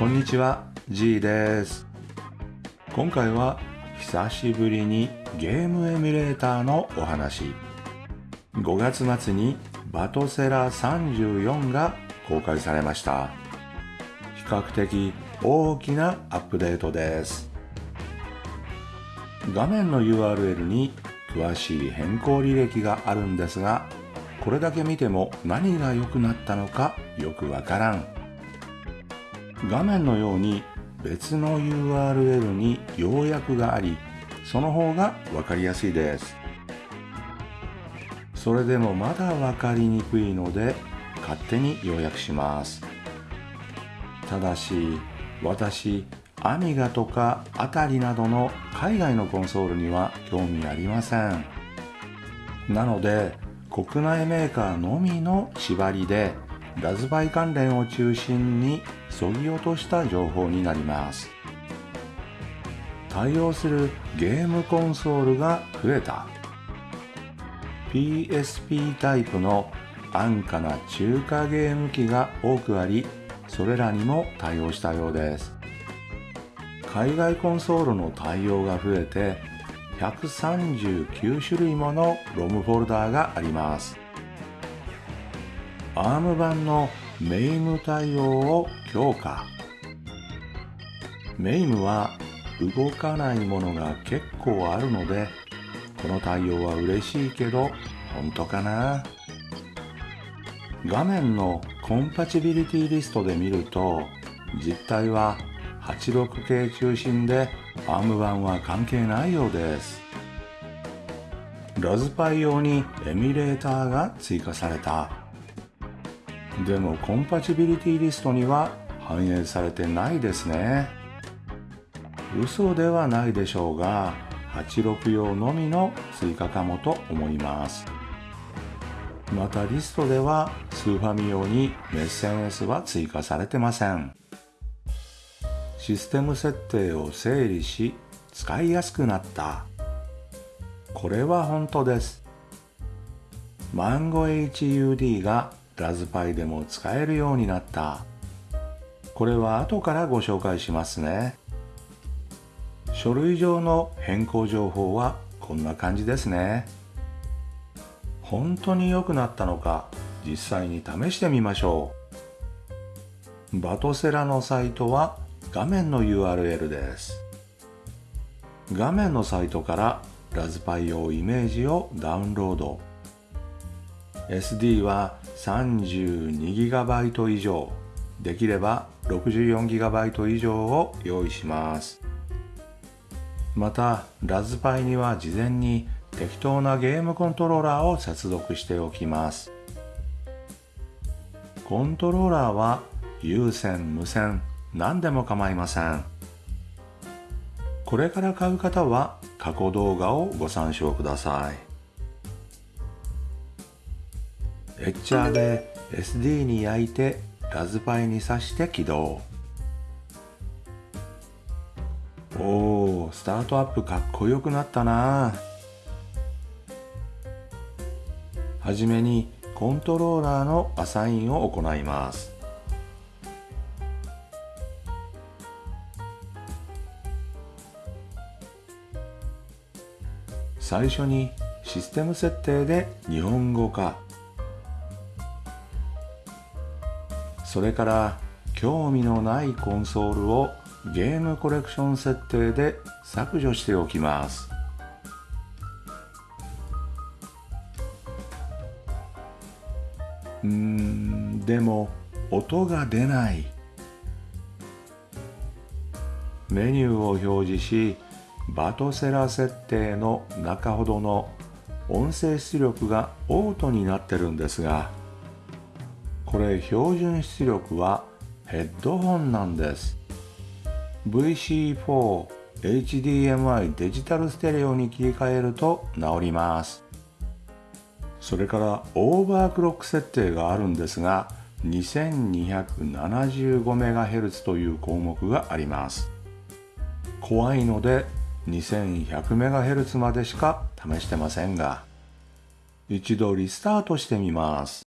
こんにちは G です。今回は久しぶりにゲームエミュレーターのお話。5月末にバトセラ34が公開されました。比較的大きなアップデートです。画面の URL に詳しい変更履歴があるんですがこれだけ見ても何が良くなったのかよくわからん。画面のように別の URL に要約がありその方が分かりやすいです。それでもまだ分かりにくいので勝手に要約します。ただし私アミガとかアタリなどの海外のコンソールには興味ありません。なので国内メーカーのみの縛りでラズパイ関連を中心にそぎ落とした情報になります。対応するゲームコンソールが増えた。PSP タイプの安価な中華ゲーム機が多くありそれらにも対応したようです。海外コンソールの対応が増えて139種類ものロムフォルダーがあります。ARM 版の MAME 対応を強化。MAME は動かないものが結構あるのでこの対応は嬉しいけど本当かな？画面のコンパチビリティリストで見ると実態は86系中心で ARM 版は関係ないようです。ラズパイ用にエミュレーターが追加された。でもコンパチビリティリストには反映されてないですね。嘘ではないでしょうが86用のみの追加かもと思います。またリストではスーファミ用にメッセン S は追加されてません。システム設定を整理し使いやすくなった。これは本当です。マンゴ HUD がラズパイでも使えるようになった。これは後からご紹介しますね。書類上の変更情報はこんな感じですね。本当に良くなったのか実際に試してみましょう。バトセラのサイトは画面の URL です。画面のサイトからラズパイ用イメージをダウンロード。SD は 32GB 以上。できれば 64GB 以上を用意します。またラズパイには事前に適当なゲームコントローラーを接続しておきます。コントローラーは有線無線何でも構いません。これから買う方は過去動画をご参照ください。エッチャーで SD に焼いてラズパイに挿して起動。おースタートアップかっこよくなったな。はじめにコントローラーのアサインを行います。最初にシステム設定で日本語化それから興味のないコンソールをゲームコレクション設定で削除しておきます。うんでも音が出ない。メニューを表示しバトセラ設定の中ほどの音声出力がオートになってるんですがこれ標準出力はヘッドホンなんです。VC4 HDMI デジタルステレオに切り替えると治ります。それからオーバークロック設定があるんですが 2275MHz という項目があります。怖いので 2100MHz までしか試してませんが一度リスタートしてみます。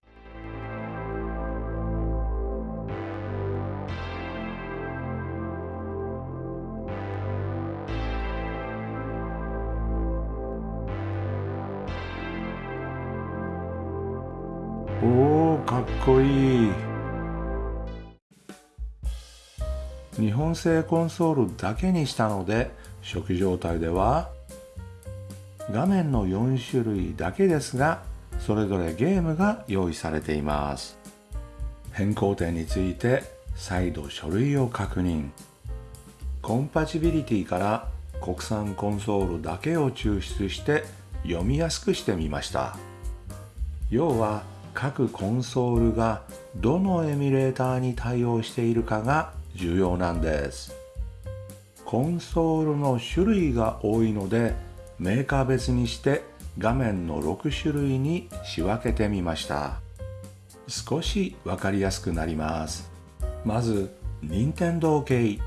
おーかっこいい。日本製コンソールだけにしたので初期状態では画面の4種類だけですがそれぞれゲームが用意されています。変更点について再度書類を確認。コンパチビリティから国産コンソールだけを抽出して読みやすくしてみました。要は各コンソールがどのエミュレーターに対応しているかが重要なんです。コンソールの種類が多いのでメーカー別にして画面の6種類に仕分けてみました。少しわかりやすくなります。まず任天堂系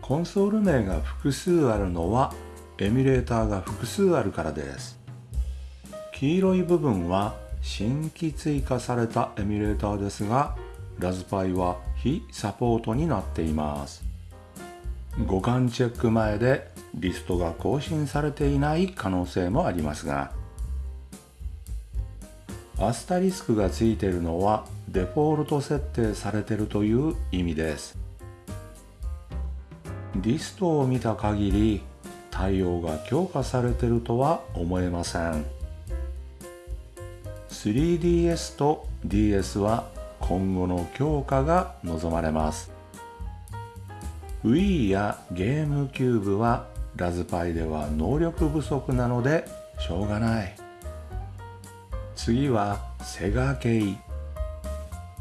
コンソール名が複数あるのはエミュレーターが複数あるからです。黄色い部分は新規追加されたエミュレーターですがラズパイは非サポートになっています。互換チェック前でリストが更新されていない可能性もありますがアスタリスクがついているのはデフォルト設定されているという意味です。リストを見た限り対応が強化されているとは思えません。3DS と DS は今後の強化が望まれます。Wii やゲームキューブはラズパイでは能力不足なのでしょうがない。次はセガ系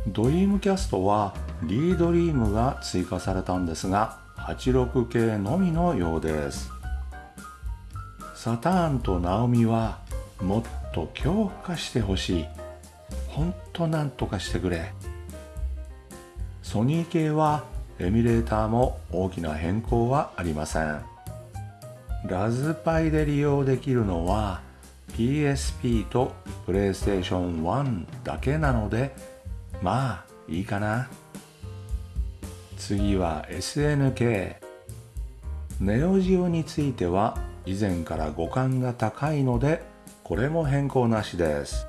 ドリームキャストはリードリームが追加されたんですが86系のみのようです。サターンとナオミはもっと強化してほしい。ほんとなんとかしてくれ。ソニー系はエミュレーターも大きな変更はありません。ラズパイで利用できるのは PSP と PlayStation 1だけなのでまあいいかな。次は SNK ネオジオについては以前から互換が高いのでこれも変更なしです。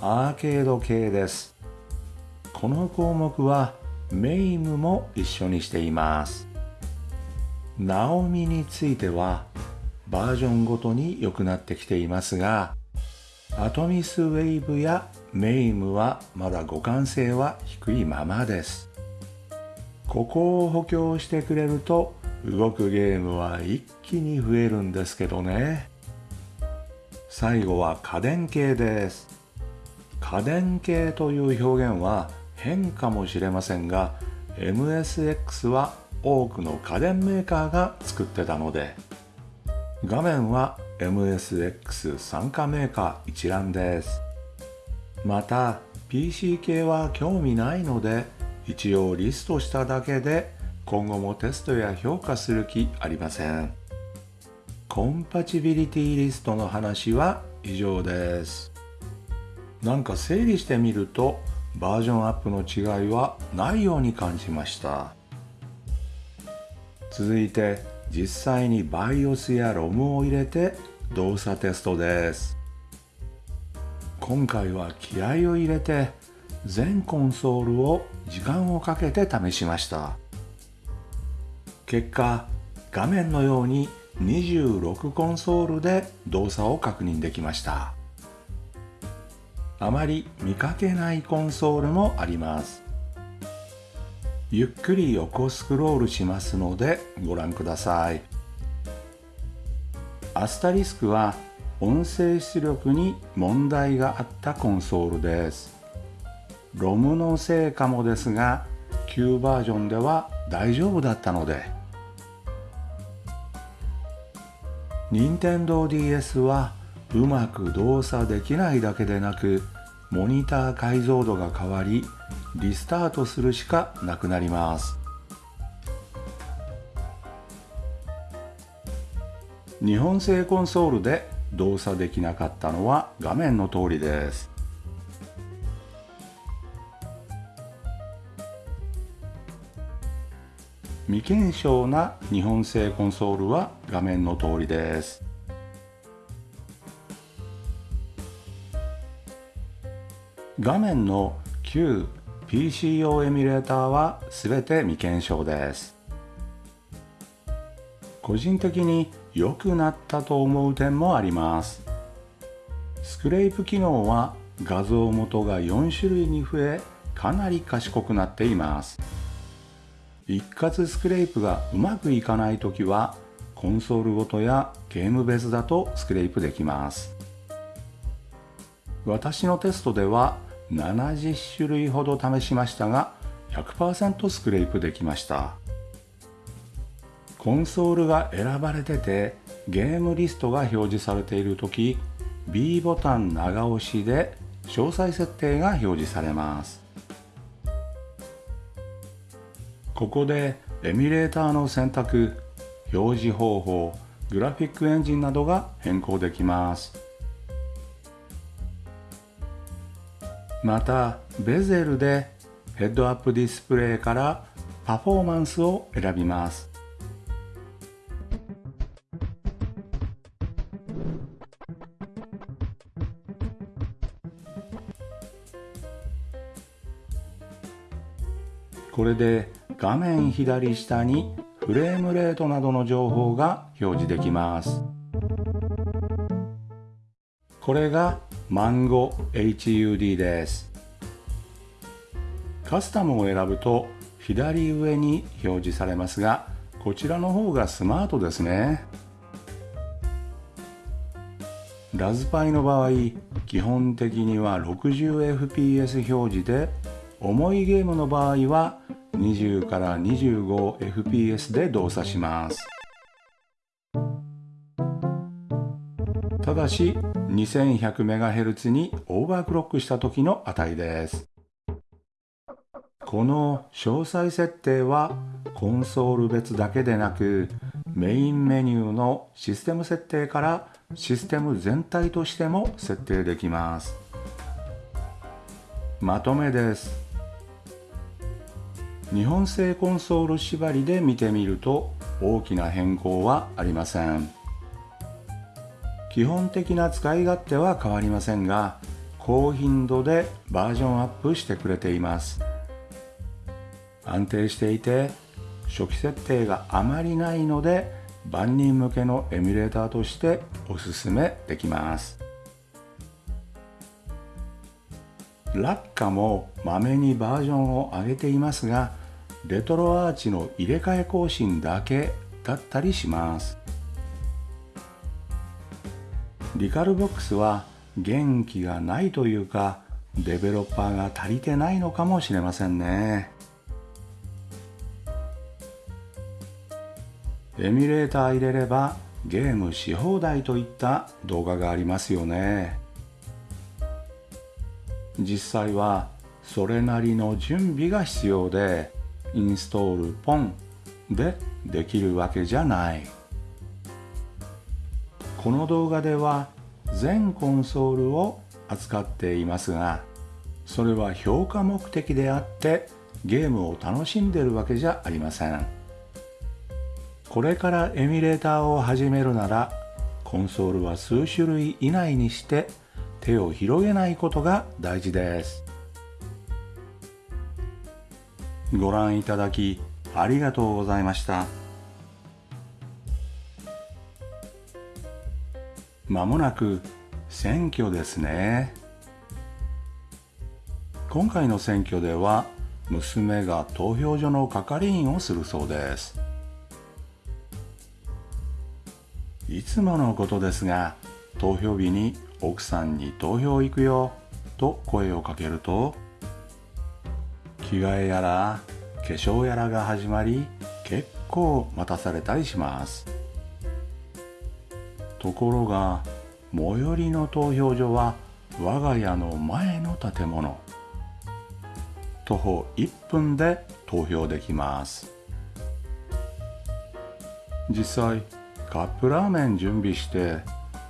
アーケード系です。この項目はメイムも一緒にしています。ナオミについてはバージョンごとに良くなってきていますがアトミスウェイブやメイムはまだ互換性は低いままです。ここを補強してくれると動くゲームは一気に増えるんですけどね。最後は家電系です。家電系という表現は変かもしれませんが MSX は多くの家電メーカーが作ってたので画面は MSX 参加メーカー一覧です。また PC 系は興味ないので一応リストしただけで今後もテストや評価する気ありません。コンパチビリティリストの話は以上です。なんか整理してみるとバージョンアップの違いはないように感じました。続いて実際に BIOS や ROM を入れて動作テストです。今回は気合を入れて全コンソールを時間をかけて試しました。結果画面のように26コンソールで動作を確認できました。あまり見かけないコンソールもあります。ゆっくり横スクロールしますのでご覧ください。アスタリスクは音声出力に問題があったコンソールです。ロムのせいかもですが旧バージョンでは大丈夫だったので任天堂 d s はうまく動作できないだけでなくモニター解像度が変わりリスタートするしかなくなります。日本製コンソールで動作できなかったのは画面の通りです。未検証な日本製コンソールは画面の通りです。画面の旧 PCO エミュレーターは全て未検証です。個人的に良くなったと思う点もあります。スクレープ機能は画像元が4種類に増えかなり賢くなっています。一括スクレープがうまくいかない時はコンソールごとやゲーム別だとスクレープできます。私のテストでは70種類ほど試しましたが100%スクレープできました。コンソールが選ばれててゲームリストが表示されている時 B ボタン長押しで詳細設定が表示されます。ここでエミュレーターの選択表示方法グラフィックエンジンなどが変更できます。またベゼルでヘッドアップディスプレイからパフォーマンスを選びます。これで画面左下にフレームレートなどの情報が表示できます。これがマンゴ HUD です。カスタムを選ぶと左上に表示されますがこちらの方がスマートですね。ラズパイの場合基本的には 60fps 表示で重いゲームの場合は20から 25fps で動作します。ただし 2100MHz にオーバークロックした時の値です。この詳細設定はコンソール別だけでなくメインメニューのシステム設定からシステム全体としても設定できます。まとめです。日本製コンソール縛りで見てみると大きな変更はありません。基本的な使い勝手は変わりませんが高頻度でバージョンアップしてくれています。安定していて初期設定があまりないので万人向けのエミュレーターとしておすすめできます。ラッカもまめにバージョンを上げていますがレトロアーチの入れ替え更新だけだったりします。リカルボックスは元気がないというかデベロッパーが足りてないのかもしれませんね。エミュレーター入れればゲームし放題といった動画がありますよね。実際はそれなりの準備が必要でインストールポンでできるわけじゃない。この動画では全コンソールを扱っていますがそれは評価目的であってゲームを楽しんでるわけじゃありません。これからエミュレーターを始めるならコンソールは数種類以内にして手を広げないことが大事です。ご覧いただきありがとうございました。まもなく選挙ですね。今回の選挙では娘が投票所の係員をするそうです。いつものことですが投票日に奥さんに投票行くよと声をかけると着替えやら化粧やらが始まり結構待たされたりします。ところが最寄りの投票所は我が家の前の建物。徒歩1分で投票できます。実際カップラーメン準備して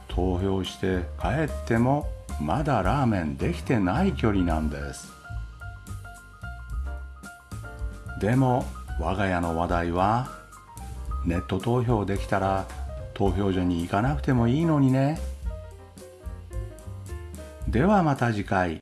投票して帰ってもまだラーメンできてない距離なんです。でも我が家の話題はネット投票できたら投票所に行かなくてもいいのにね。ではまた次回。